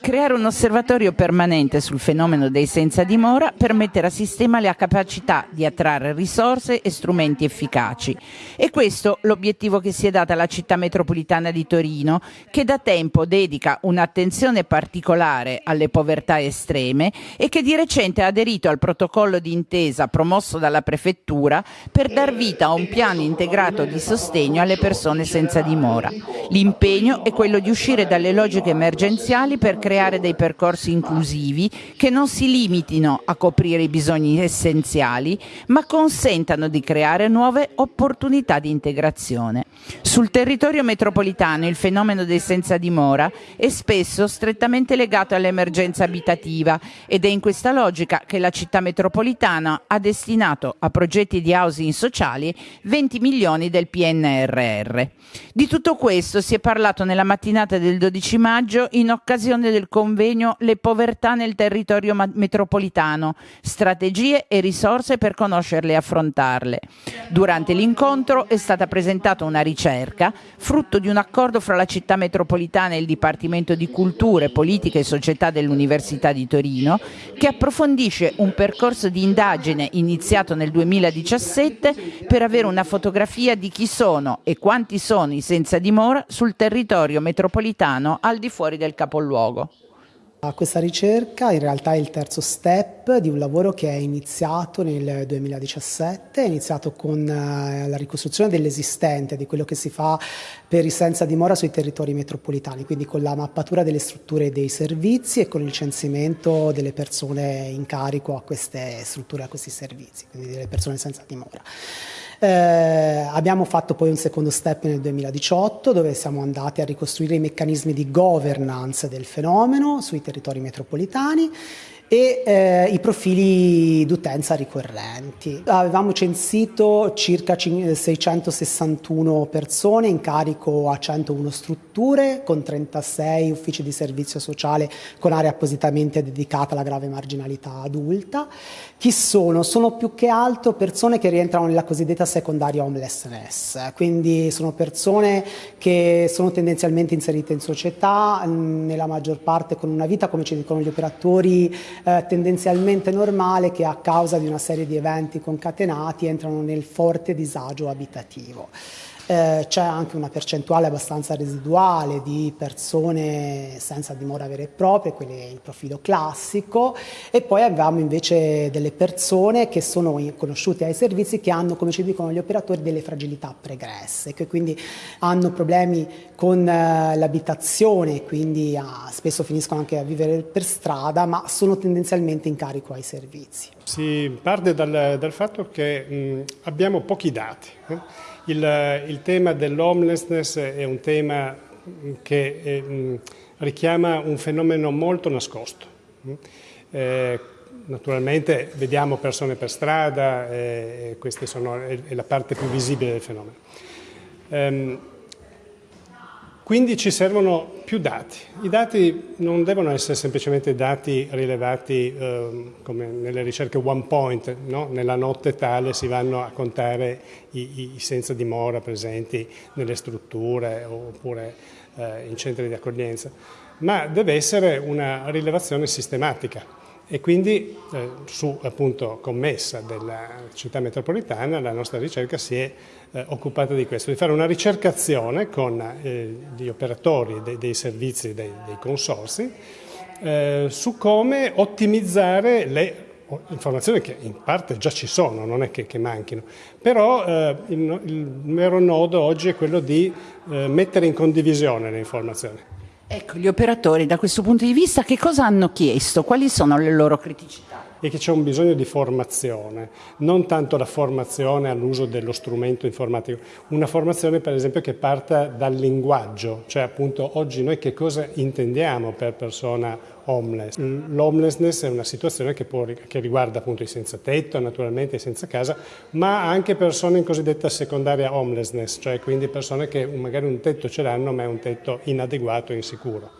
Creare un osservatorio permanente sul fenomeno dei senza dimora per mettere a sistema la capacità di attrarre risorse e strumenti efficaci. E questo l'obiettivo che si è data la città metropolitana di Torino, che da tempo dedica un'attenzione particolare alle povertà estreme e che di recente ha aderito al protocollo di intesa promosso dalla prefettura per dar vita a un piano integrato di sostegno alle persone senza dimora. L'impegno è quello di uscire dalle logiche emergenziali per creare dei percorsi inclusivi che non si limitino a coprire i bisogni essenziali, ma consentano di creare nuove opportunità di integrazione. Sul territorio metropolitano il fenomeno dei senza dimora è spesso strettamente legato all'emergenza abitativa ed è in questa logica che la città metropolitana ha destinato a progetti di housing sociali 20 milioni del PNRR. Di tutto questo si è parlato nella mattinata del 12 maggio in occasione del convegno Le povertà nel territorio metropolitano, strategie e risorse per conoscerle e affrontarle. Durante l'incontro è stata presentata una ricerca, frutto di un accordo fra la città metropolitana e il Dipartimento di Culture, Politica e Società dell'Università di Torino, che approfondisce un percorso di indagine iniziato nel 2017 per avere una fotografia di chi sono e quanti sono i senza dimora sul territorio metropolitano al di fuori del capoluogo. Questa ricerca in realtà è il terzo step di un lavoro che è iniziato nel 2017, è iniziato con eh, la ricostruzione dell'esistente, di quello che si fa per i senza dimora sui territori metropolitani, quindi con la mappatura delle strutture e dei servizi e con il censimento delle persone in carico a queste strutture, a questi servizi, quindi delle persone senza dimora. Eh, abbiamo fatto poi un secondo step nel 2018 dove siamo andati a ricostruire i meccanismi di governance del fenomeno sui territori metropolitani e eh, i profili d'utenza ricorrenti. Avevamo censito circa 661 persone in carico a 101 strutture con 36 uffici di servizio sociale con area appositamente dedicata alla grave marginalità adulta. Chi sono? Sono più che altro persone che rientrano nella cosiddetta secondaria homelessness, quindi sono persone che sono tendenzialmente inserite in società, nella maggior parte con una vita, come ci dicono gli operatori, eh, tendenzialmente normale che a causa di una serie di eventi concatenati entrano nel forte disagio abitativo. Eh, c'è anche una percentuale abbastanza residuale di persone senza dimora vera e propria, quello è il profilo classico, e poi abbiamo invece delle persone che sono conosciute ai servizi che hanno, come ci dicono gli operatori, delle fragilità pregresse, che quindi hanno problemi con eh, l'abitazione, quindi ah, spesso finiscono anche a vivere per strada, ma sono tendenzialmente in carico ai servizi. Si parte dal, dal fatto che mh, abbiamo pochi dati. Eh? Il, il tema dell'homelessness è un tema che eh, richiama un fenomeno molto nascosto. Eh, naturalmente vediamo persone per strada, eh, questa è la parte più visibile del fenomeno. Quindi ci servono più dati. I dati non devono essere semplicemente dati rilevati eh, come nelle ricerche one point, no? nella notte tale si vanno a contare i, i senza dimora presenti nelle strutture oppure eh, in centri di accoglienza, ma deve essere una rilevazione sistematica e quindi eh, su appunto commessa della città metropolitana la nostra ricerca si è eh, occupata di questo, di fare una ricercazione con eh, gli operatori dei, dei servizi, dei, dei consorsi eh, su come ottimizzare le informazioni che in parte già ci sono, non è che, che manchino, però eh, il, il vero nodo oggi è quello di eh, mettere in condivisione le informazioni. Ecco, gli operatori da questo punto di vista che cosa hanno chiesto? Quali sono le loro criticità? e che c'è un bisogno di formazione, non tanto la formazione all'uso dello strumento informatico, una formazione per esempio che parta dal linguaggio, cioè appunto oggi noi che cosa intendiamo per persona homeless. L'homelessness è una situazione che, può, che riguarda appunto i senza tetto, naturalmente i senza casa, ma anche persone in cosiddetta secondaria homelessness, cioè quindi persone che magari un tetto ce l'hanno ma è un tetto inadeguato e insicuro.